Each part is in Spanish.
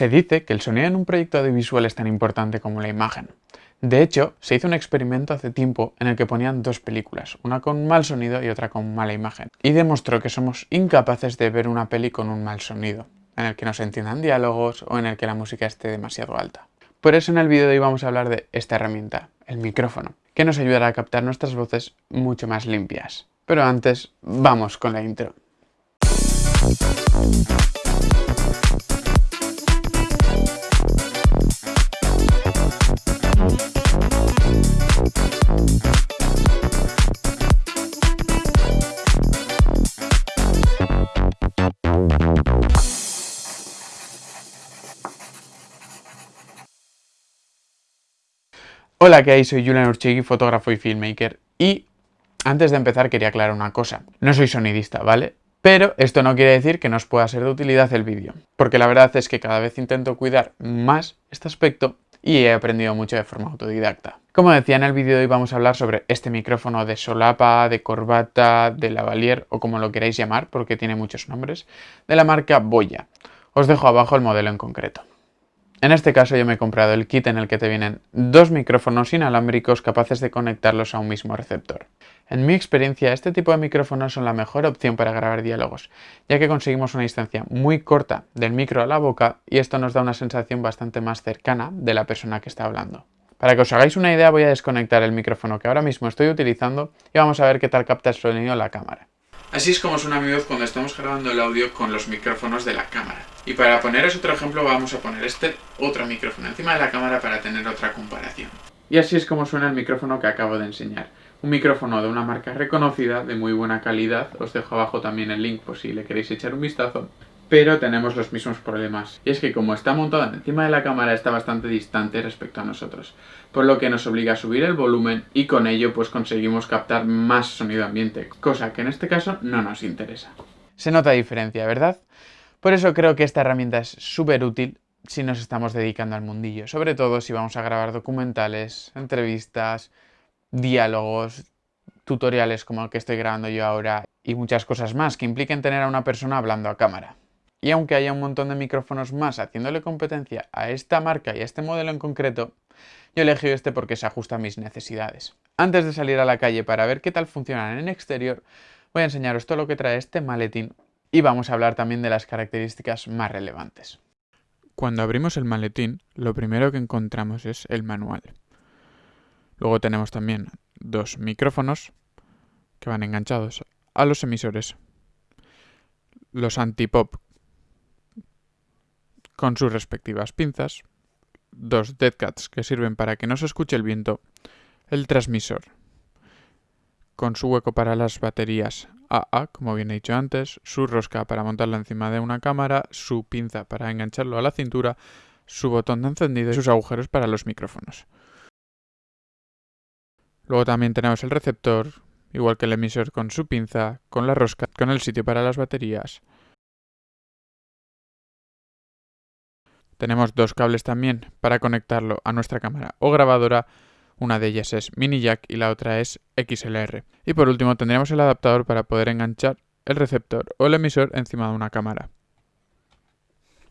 Se dice que el sonido en un proyecto audiovisual es tan importante como la imagen. De hecho, se hizo un experimento hace tiempo en el que ponían dos películas, una con mal sonido y otra con mala imagen, y demostró que somos incapaces de ver una peli con un mal sonido, en el que no se entiendan diálogos o en el que la música esté demasiado alta. Por eso en el vídeo de hoy vamos a hablar de esta herramienta, el micrófono, que nos ayudará a captar nuestras voces mucho más limpias. Pero antes, vamos con la intro. Hola, ¿qué hay? Soy Julian Urchigui, fotógrafo y filmmaker. Y antes de empezar quería aclarar una cosa. No soy sonidista, ¿vale? Pero esto no quiere decir que nos pueda ser de utilidad el vídeo. Porque la verdad es que cada vez intento cuidar más este aspecto y he aprendido mucho de forma autodidacta. Como decía en el vídeo de hoy vamos a hablar sobre este micrófono de solapa, de corbata, de lavalier o como lo queráis llamar porque tiene muchos nombres, de la marca Boya. Os dejo abajo el modelo en concreto. En este caso yo me he comprado el kit en el que te vienen dos micrófonos inalámbricos capaces de conectarlos a un mismo receptor. En mi experiencia, este tipo de micrófonos son la mejor opción para grabar diálogos, ya que conseguimos una distancia muy corta del micro a la boca y esto nos da una sensación bastante más cercana de la persona que está hablando. Para que os hagáis una idea voy a desconectar el micrófono que ahora mismo estoy utilizando y vamos a ver qué tal capta el sonido la cámara. Así es como suena mi voz cuando estamos grabando el audio con los micrófonos de la cámara. Y para poneros otro ejemplo vamos a poner este otro micrófono encima de la cámara para tener otra comparación. Y así es como suena el micrófono que acabo de enseñar. Un micrófono de una marca reconocida, de muy buena calidad, os dejo abajo también el link por si le queréis echar un vistazo pero tenemos los mismos problemas. Y es que como está montado encima de la cámara está bastante distante respecto a nosotros, por lo que nos obliga a subir el volumen y con ello pues conseguimos captar más sonido ambiente, cosa que en este caso no nos interesa. Se nota diferencia, ¿verdad? Por eso creo que esta herramienta es súper útil si nos estamos dedicando al mundillo, sobre todo si vamos a grabar documentales, entrevistas, diálogos, tutoriales como el que estoy grabando yo ahora y muchas cosas más que impliquen tener a una persona hablando a cámara. Y aunque haya un montón de micrófonos más haciéndole competencia a esta marca y a este modelo en concreto, yo elegí este porque se ajusta a mis necesidades. Antes de salir a la calle para ver qué tal funcionan en exterior, voy a enseñaros todo lo que trae este maletín y vamos a hablar también de las características más relevantes. Cuando abrimos el maletín, lo primero que encontramos es el manual. Luego tenemos también dos micrófonos que van enganchados a los emisores. Los antipop con sus respectivas pinzas, dos dead cats que sirven para que no se escuche el viento, el transmisor con su hueco para las baterías AA, como bien he dicho antes, su rosca para montarlo encima de una cámara, su pinza para engancharlo a la cintura, su botón de encendido y sus agujeros para los micrófonos. Luego también tenemos el receptor, igual que el emisor con su pinza, con la rosca, con el sitio para las baterías, Tenemos dos cables también para conectarlo a nuestra cámara o grabadora. Una de ellas es mini jack y la otra es XLR. Y por último tendremos el adaptador para poder enganchar el receptor o el emisor encima de una cámara.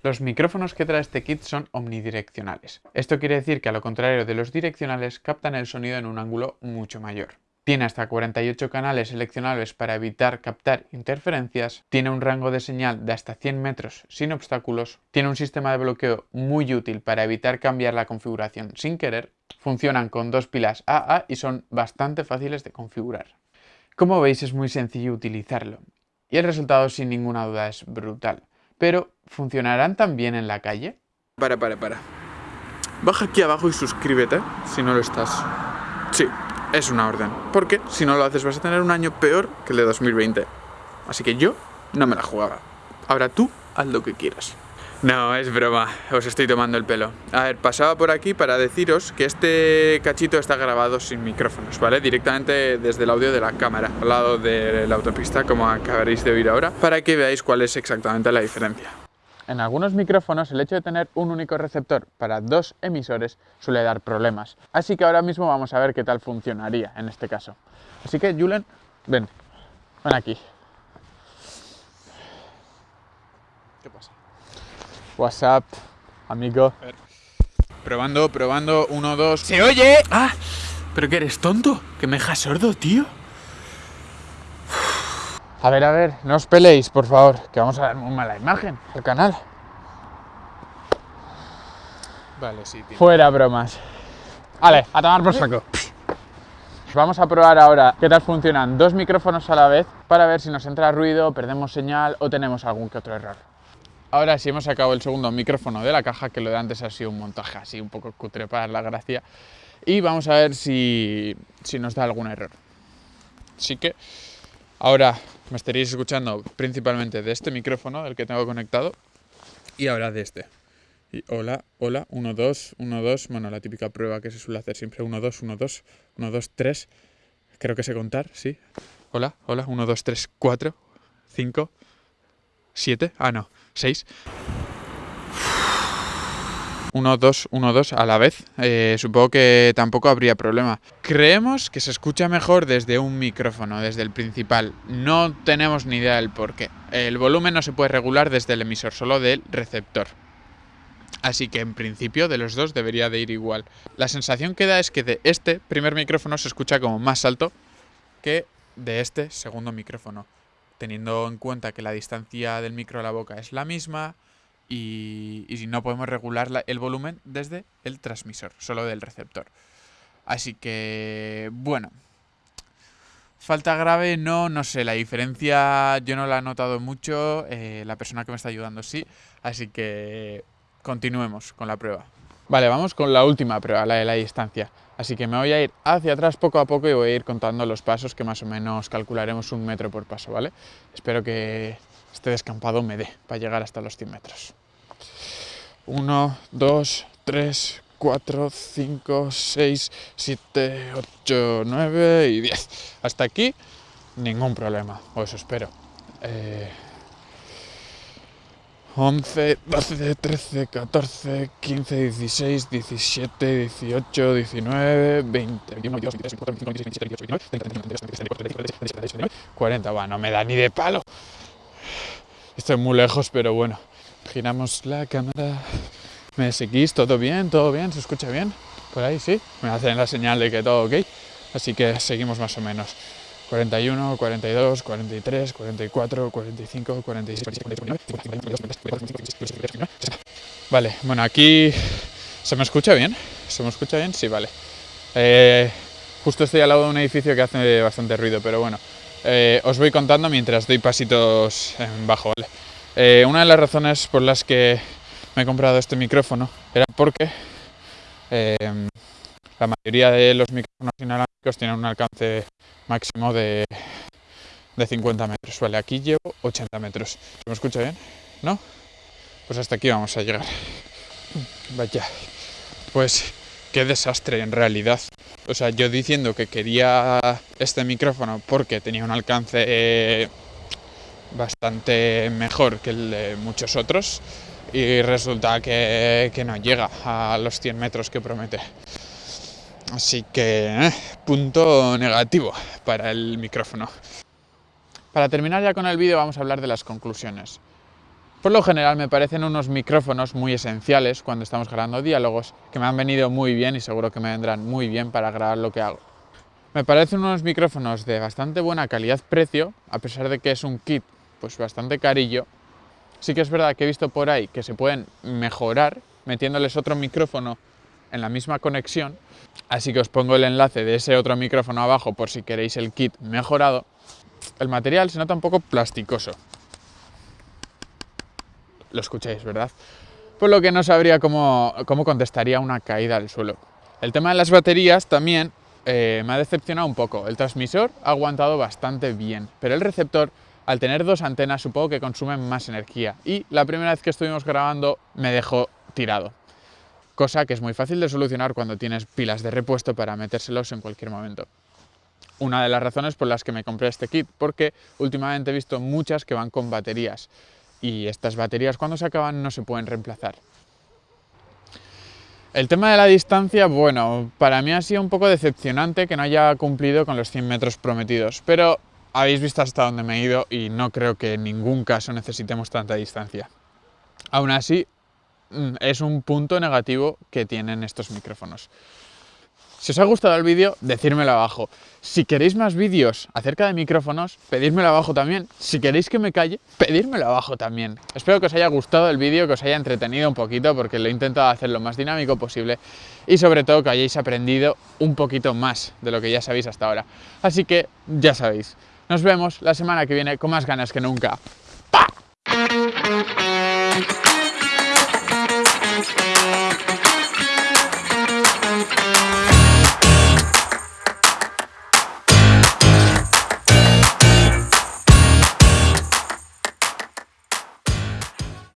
Los micrófonos que trae este kit son omnidireccionales. Esto quiere decir que a lo contrario de los direccionales captan el sonido en un ángulo mucho mayor. Tiene hasta 48 canales seleccionables para evitar captar interferencias, tiene un rango de señal de hasta 100 metros sin obstáculos, tiene un sistema de bloqueo muy útil para evitar cambiar la configuración sin querer, funcionan con dos pilas AA y son bastante fáciles de configurar. Como veis es muy sencillo utilizarlo y el resultado sin ninguna duda es brutal. Pero, ¿funcionarán también en la calle? Para, para, para. Baja aquí abajo y suscríbete si no lo estás. Sí, es una orden. Porque si no lo haces vas a tener un año peor que el de 2020. Así que yo no me la jugaba. Ahora tú haz lo que quieras. No, es broma, os estoy tomando el pelo. A ver, pasaba por aquí para deciros que este cachito está grabado sin micrófonos, ¿vale? Directamente desde el audio de la cámara, al lado de la autopista, como acabaréis de oír ahora, para que veáis cuál es exactamente la diferencia. En algunos micrófonos el hecho de tener un único receptor para dos emisores suele dar problemas. Así que ahora mismo vamos a ver qué tal funcionaría en este caso. Así que Julen, ven, ven aquí. ¿Qué pasa? WhatsApp. amigo. Probando, probando, uno, dos. ¡Se oye! ¡Ah! ¿Pero que eres tonto? ¿Que me dejas sordo, tío? A ver, a ver, no os peleéis, por favor, que vamos a dar muy mala imagen al canal. Vale, sí, tío. Fuera bromas. Vale, a tomar por saco. Vamos a probar ahora qué tal funcionan dos micrófonos a la vez para ver si nos entra ruido, perdemos señal o tenemos algún que otro error. Ahora sí hemos sacado el segundo micrófono de la caja, que lo de antes ha sido un montaje así un poco cutre para la gracia. Y vamos a ver si, si nos da algún error. Así que ahora me estaréis escuchando principalmente de este micrófono, del que tengo conectado, y ahora de este. Y hola, hola, 1, 2, 1, 2, bueno, la típica prueba que se suele hacer siempre, 1, 2, 1, 2, 1, 2, 3, creo que sé contar, sí. Hola, hola, 1, 2, 3, 4, 5, 7, ah no, 6. 1, 2, 1, 2 a la vez. Eh, supongo que tampoco habría problema. Creemos que se escucha mejor desde un micrófono, desde el principal. No tenemos ni idea del por qué. El volumen no se puede regular desde el emisor, solo del receptor. Así que en principio de los dos debería de ir igual. La sensación que da es que de este primer micrófono se escucha como más alto que de este segundo micrófono. Teniendo en cuenta que la distancia del micro a la boca es la misma y, y no podemos regular el volumen desde el transmisor, solo del receptor. Así que, bueno, Falta grave, no, no sé, la diferencia yo no la he notado mucho, eh, la persona que me está ayudando sí, así que continuemos con la prueba. Vale, vamos con la última prueba, la de la distancia. Así que me voy a ir hacia atrás poco a poco y voy a ir contando los pasos que más o menos calcularemos un metro por paso, ¿vale? Espero que este descampado me dé para llegar hasta los 100 metros. 1, 2, 3, 4, 5, 6, 7, 8, 9 y 10. Hasta aquí ningún problema, o eso espero. Eh, 11, 12, 13, 14, 15, 16, 17, 18, 19, 20, 21, 22, 23, 24, 25, 26, 27, 28, 29, 30, 31, 40. Bueno, no me da ni de palo. Estoy muy lejos, pero bueno. Giramos la cámara. ¿Me seguís? ¿Todo bien? ¿Todo bien? ¿Se escucha bien? Por ahí sí. Me hacen la señal de que todo ok. Así que seguimos más o menos. 41, 42, 43, 44, 45, 46, 47, 49, Vale, bueno, aquí se me escucha bien. ¿Se me escucha bien? Sí, vale. Eh, justo estoy al lado de un edificio que hace bastante ruido, pero bueno, eh, os voy contando mientras doy pasitos en bajo. Eh, una de las razones por las que me he comprado este micrófono era porque la mayoría de los micrófonos inalámbricos tienen un alcance máximo de, de 50 metros. Vale, aquí llevo 80 metros. ¿Se me escucha bien? ¿No? Pues hasta aquí vamos a llegar. Vaya. Pues qué desastre en realidad. O sea, yo diciendo que quería este micrófono porque tenía un alcance eh, bastante mejor que el de muchos otros y resulta que, no llega a los 100 metros que promete. Así que, eh, punto negativo para el micrófono. Para terminar ya con el vídeo vamos a hablar de las conclusiones. Por lo general me parecen unos micrófonos muy esenciales cuando estamos grabando diálogos que me han venido muy bien y seguro que me vendrán muy bien para grabar lo que hago. Me parecen unos micrófonos de bastante buena calidad-precio, a pesar de que es un kit pues bastante carillo. Sí que es verdad que he visto por ahí que se pueden mejorar metiéndoles otro micrófono en la misma conexión, así que os pongo el enlace de ese otro micrófono abajo por si queréis el kit mejorado. El material se nota un poco plasticoso. Lo escucháis, ¿verdad? Por lo que no sabría cómo, cómo contestaría una caída al suelo. El tema de las baterías también eh, me ha decepcionado un poco. El transmisor ha aguantado bastante bien, pero el receptor, al tener dos antenas, supongo que consume más energía. Y la primera vez que estuvimos grabando me dejó tirado cosa que es muy fácil de solucionar cuando tienes pilas de repuesto para metérselos en cualquier momento. Una de las razones por las que me compré este kit, porque últimamente he visto muchas que van con baterías y estas baterías cuando se acaban no se pueden reemplazar. El tema de la distancia, bueno, para mí ha sido un poco decepcionante que no haya cumplido con los 100 metros prometidos, pero habéis visto hasta dónde me he ido y no creo que en ningún caso necesitemos tanta distancia. Aún así, mm, es un punto negativo que tienen estos micrófonos. Si os ha gustado el vídeo, decírmelo abajo. Si queréis más vídeos acerca de micrófonos, pedírmelo abajo también. Si queréis que me calle, pedírmelo abajo también. Espero que os haya gustado el vídeo, que os haya entretenido un poquito, porque lo he intentado hacer lo más dinámico posible y sobre todo que hayáis aprendido un poquito más de lo que ya sabéis hasta ahora. Así que ya sabéis, nos vemos la semana que viene con más ganas que nunca.